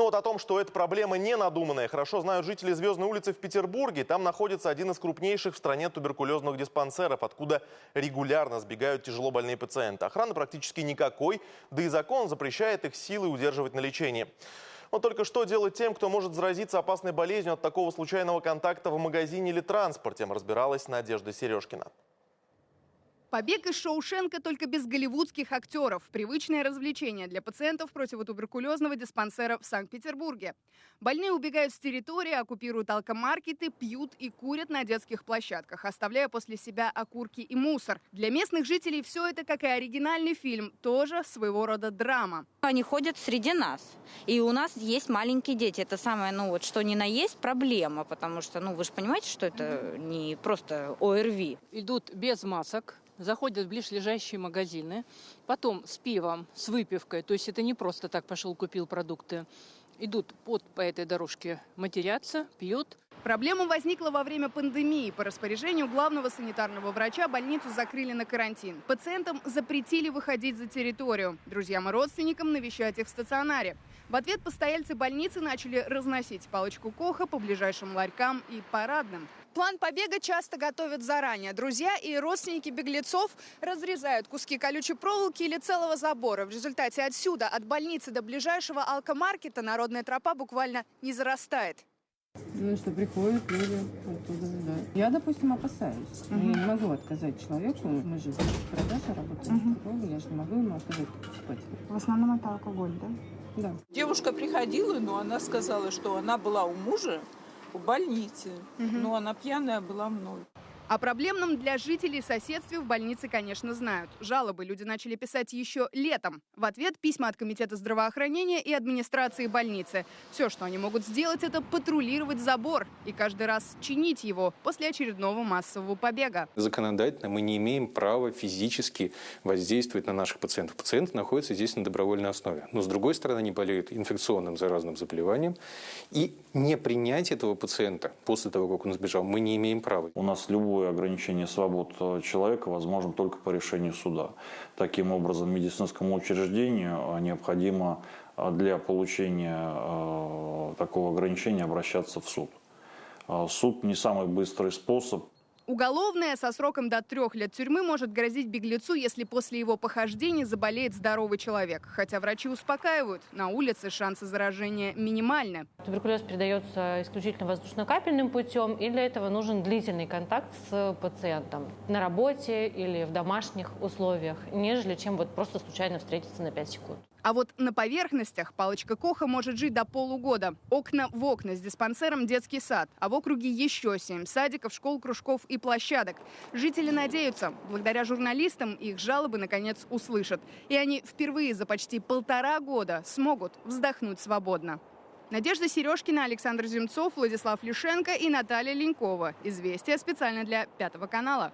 Но вот о том, что эта проблема не надуманная, хорошо знают жители Звездной улицы в Петербурге. Там находится один из крупнейших в стране туберкулезных диспансеров, откуда регулярно сбегают тяжело больные пациенты. Охраны практически никакой, да и закон запрещает их силой удерживать на лечении. Но только что делать тем, кто может заразиться опасной болезнью от такого случайного контакта в магазине или транспорте, разбиралась Надежда Сережкина. Побег из Шоушенка только без голливудских актеров. Привычное развлечение для пациентов противотуберкулезного диспансера в Санкт-Петербурге. Больные убегают с территории, оккупируют алкомаркеты, пьют и курят на детских площадках, оставляя после себя окурки и мусор. Для местных жителей все это, как и оригинальный фильм, тоже своего рода драма. Они ходят среди нас. И у нас есть маленькие дети. Это самое, ну вот, что ни на есть, проблема. Потому что, ну, вы же понимаете, что это не просто ОРВИ. идут без масок, заходят в ближайшие магазины, потом с пивом, с выпивкой, то есть это не просто так пошел купил продукты, идут под по этой дорожке матерятся, пьют. Проблема возникла во время пандемии. По распоряжению главного санитарного врача больницу закрыли на карантин. Пациентам запретили выходить за территорию. Друзьям и родственникам навещать их в стационаре. В ответ постояльцы больницы начали разносить палочку Коха по ближайшим ларькам и парадным. План побега часто готовят заранее. Друзья и родственники беглецов разрезают куски колючей проволоки или целого забора. В результате отсюда, от больницы до ближайшего алкомаркета, народная тропа буквально не зарастает. Ну, что приходят люди оттуда, да. Я, допустим, опасаюсь. Я не могу отказать человеку. Мы же в продаже работаем торговле, я же не могу ему отказать покупать. В основном это алкоголь, да? Да. Девушка приходила, но она сказала, что она была у мужа в больнице, но она пьяная была мной. О проблемном для жителей соседстве в больнице, конечно, знают. Жалобы люди начали писать еще летом. В ответ письма от Комитета здравоохранения и администрации больницы. Все, что они могут сделать, это патрулировать забор и каждый раз чинить его после очередного массового побега. Законодательно мы не имеем права физически воздействовать на наших пациентов. Пациенты находятся здесь на добровольной основе. Но, с другой стороны, они болеют инфекционным заразным заболеванием. И не принять этого пациента после того, как он сбежал, мы не имеем права. У нас любое ограничение свобод э, человека возможно только по решению суда. Таким образом, медицинскому учреждению э, необходимо э, для получения такого ограничения обращаться в суд. Суд не самый быстрый способ Уголовное со сроком до трех лет тюрьмы может грозить беглецу, если после его похождений заболеет здоровый человек. Хотя врачи успокаивают, на улице шансы заражения минимальны. Туберкулез передается исключительно воздушно-капельным путем, и для этого нужен длительный контакт с пациентом на работе или в домашних условиях, нежели чем вот просто случайно встретиться на 5 секунд. А вот на поверхностях палочка Коха может жить до полугода. Окна в окна с диспансером детский сад, а в округе еще семь садиков, школ, кружков и площадок. Жители надеются, благодаря журналистам их жалобы наконец услышат. И они впервые за почти полтора года смогут вздохнуть свободно. Надежда Сережкина, Александр Земцов, Владислав Лишенко и Наталья Ленькова. Известия специально для Пятого канала.